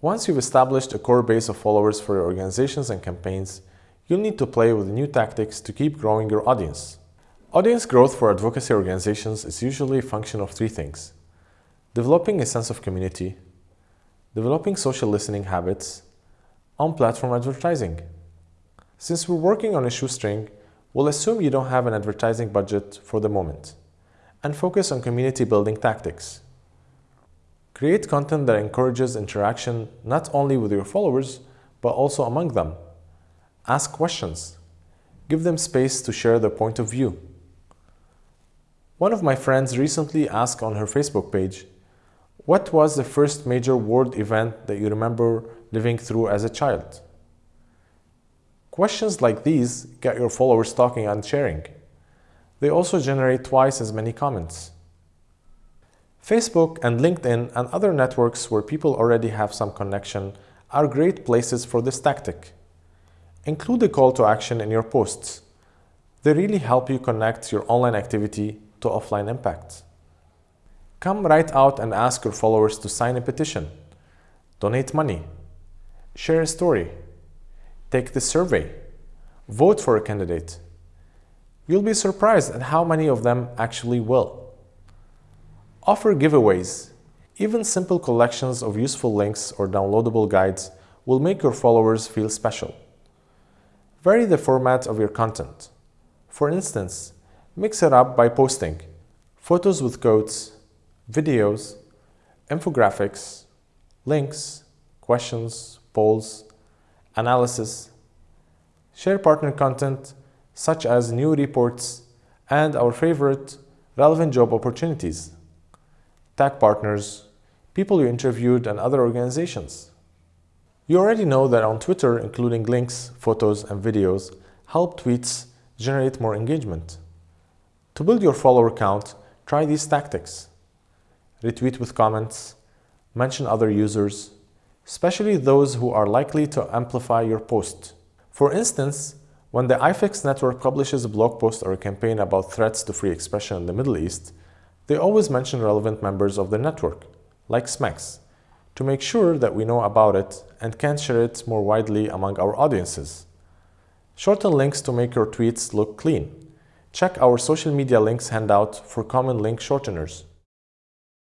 Once you've established a core base of followers for your organizations and campaigns, you'll need to play with new tactics to keep growing your audience. Audience growth for advocacy organizations is usually a function of three things. Developing a sense of community, developing social listening habits, on-platform advertising. Since we're working on a shoestring, we'll assume you don't have an advertising budget for the moment and focus on community building tactics. Create content that encourages interaction not only with your followers, but also among them. Ask questions. Give them space to share their point of view. One of my friends recently asked on her Facebook page, what was the first major world event that you remember living through as a child? Questions like these get your followers talking and sharing. They also generate twice as many comments. Facebook and LinkedIn and other networks where people already have some connection are great places for this tactic. Include a call to action in your posts. They really help you connect your online activity to offline impact. Come right out and ask your followers to sign a petition, donate money, share a story, take the survey, vote for a candidate. You'll be surprised at how many of them actually will. Offer giveaways. Even simple collections of useful links or downloadable guides will make your followers feel special. Vary the format of your content. For instance, mix it up by posting photos with quotes, videos, infographics, links, questions, polls, analysis, share partner content such as new reports and our favorite relevant job opportunities tag partners, people you interviewed, and other organizations. You already know that on Twitter, including links, photos, and videos, help tweets generate more engagement. To build your follower count, try these tactics. Retweet with comments, mention other users, especially those who are likely to amplify your post. For instance, when the IFEX network publishes a blog post or a campaign about threats to free expression in the Middle East, they always mention relevant members of their network, like SMEX, to make sure that we know about it and can share it more widely among our audiences. Shorten links to make your tweets look clean. Check our social media links handout for common link shorteners.